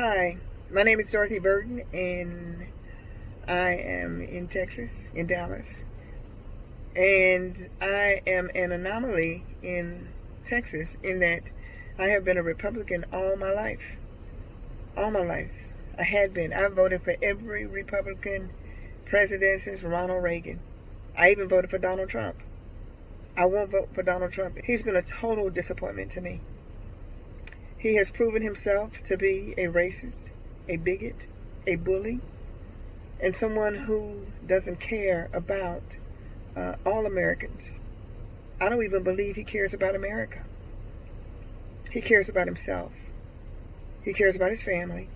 Hi, my name is Dorothy Burton, and I am in Texas, in Dallas. And I am an anomaly in Texas in that I have been a Republican all my life. All my life. I had been. I voted for every Republican president since Ronald Reagan. I even voted for Donald Trump. I won't vote for Donald Trump. He's been a total disappointment to me. He has proven himself to be a racist, a bigot, a bully, and someone who doesn't care about uh, all Americans. I don't even believe he cares about America. He cares about himself. He cares about his family.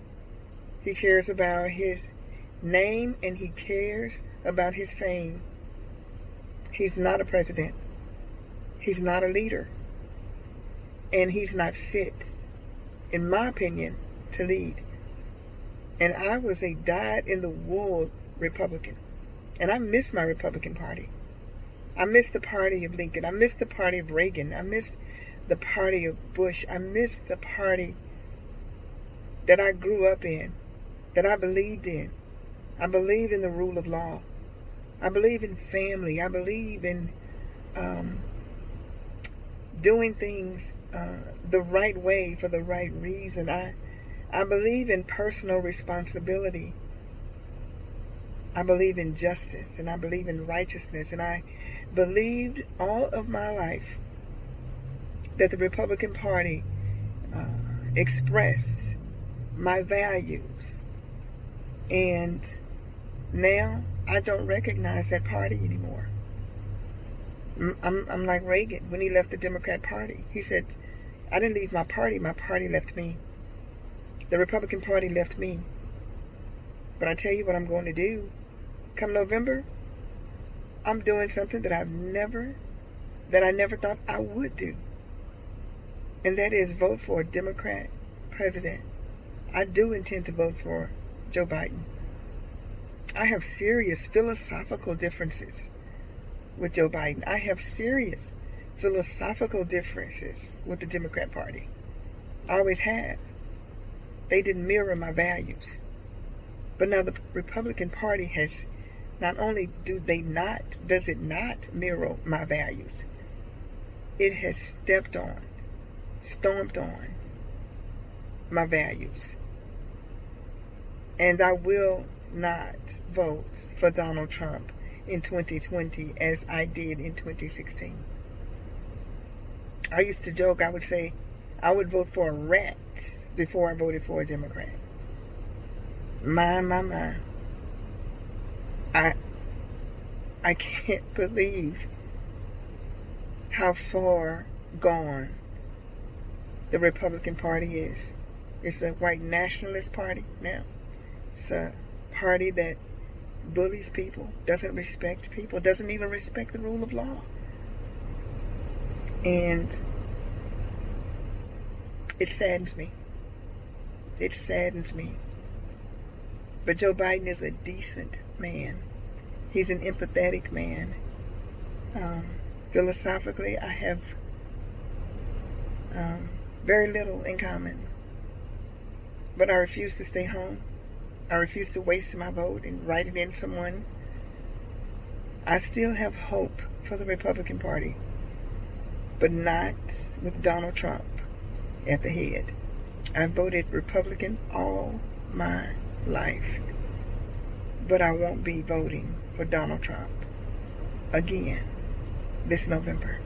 He cares about his name and he cares about his fame. He's not a president. He's not a leader. And he's not fit in my opinion, to lead. And I was a dyed in the wool Republican. And I miss my Republican Party. I miss the party of Lincoln. I miss the party of Reagan. I miss the party of Bush. I miss the party that I grew up in, that I believed in. I believe in the rule of law. I believe in family. I believe in um, doing things uh, the right way for the right reason. I, I believe in personal responsibility. I believe in justice and I believe in righteousness. And I believed all of my life that the Republican Party uh, expressed my values. And now I don't recognize that party anymore. I'm, I'm like Reagan when he left the Democrat Party. He said, I didn't leave my party, my party left me. The Republican Party left me. But I tell you what I'm going to do. Come November, I'm doing something that I've never, that I never thought I would do. And that is vote for a Democrat president. I do intend to vote for Joe Biden. I have serious philosophical differences with Joe Biden. I have serious philosophical differences with the Democrat Party. I always have. They didn't mirror my values. But now the Republican Party has not only do they not, does it not mirror my values, it has stepped on, stomped on my values. And I will not vote for Donald Trump in 2020 as I did in 2016. I used to joke, I would say, I would vote for a rat before I voted for a Democrat. My, my, my. I, I can't believe how far gone the Republican Party is. It's a white nationalist party now. It's a party that bullies people, doesn't respect people, doesn't even respect the rule of law. And it saddens me. It saddens me. But Joe Biden is a decent man. He's an empathetic man. Um, philosophically, I have um, very little in common. But I refuse to stay home. I refuse to waste my vote and write it in someone. I still have hope for the Republican Party, but not with Donald Trump at the head. I voted Republican all my life, but I won't be voting for Donald Trump again this November.